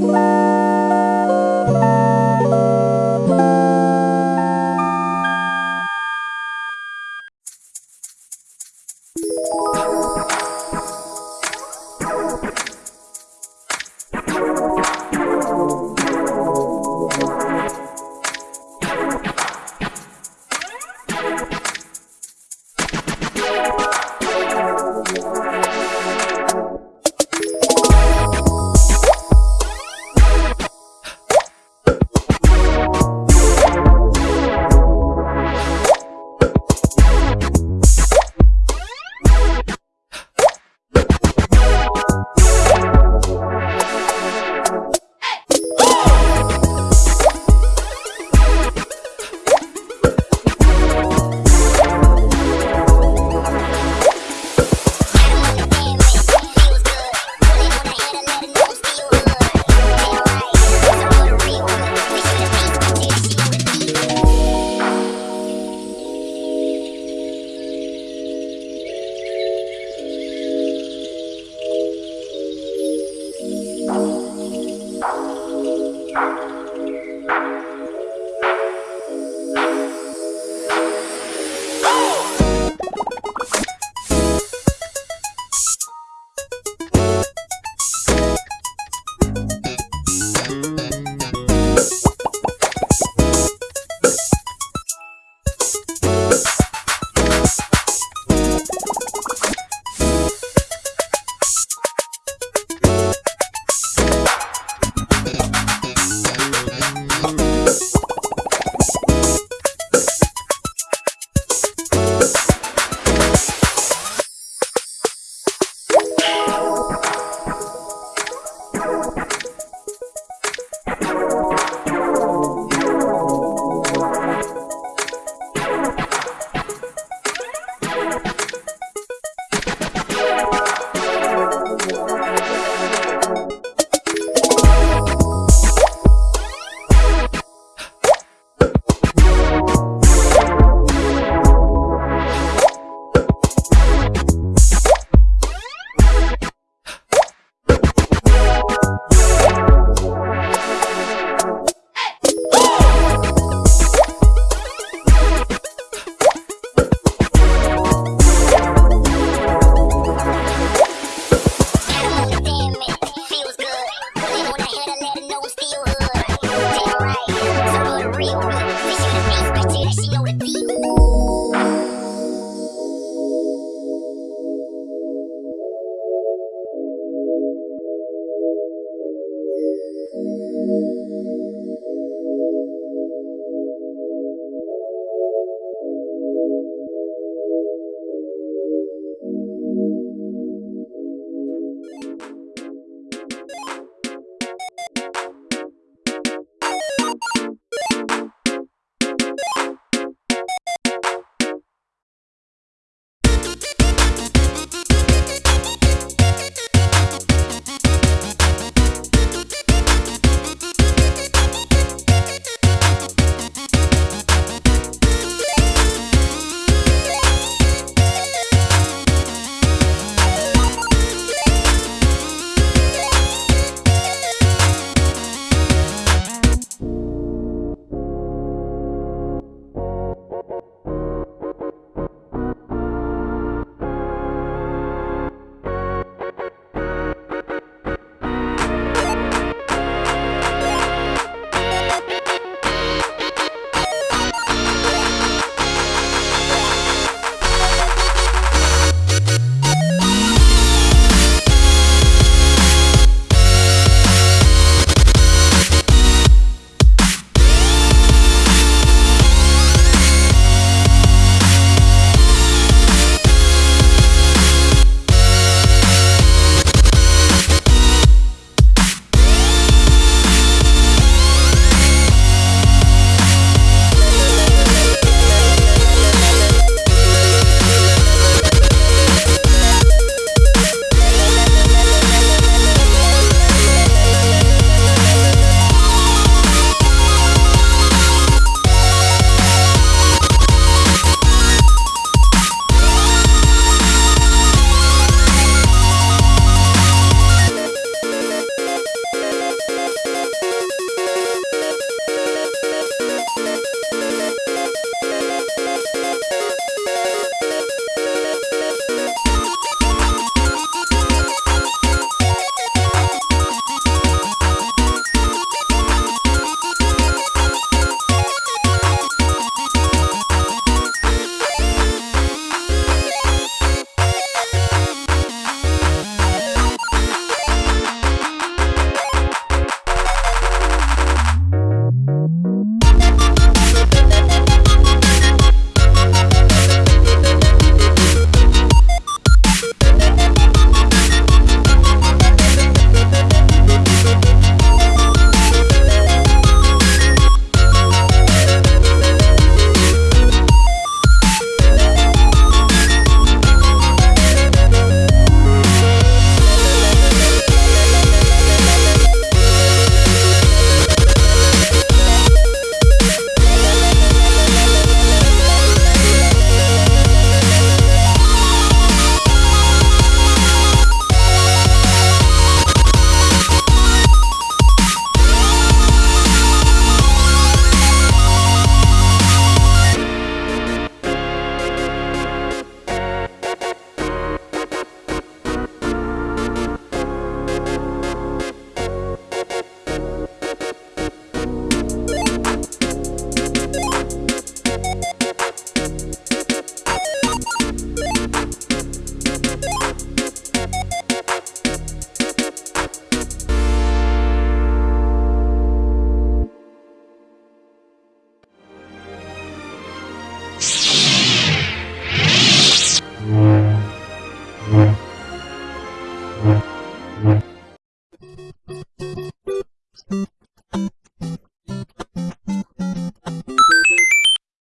Bye.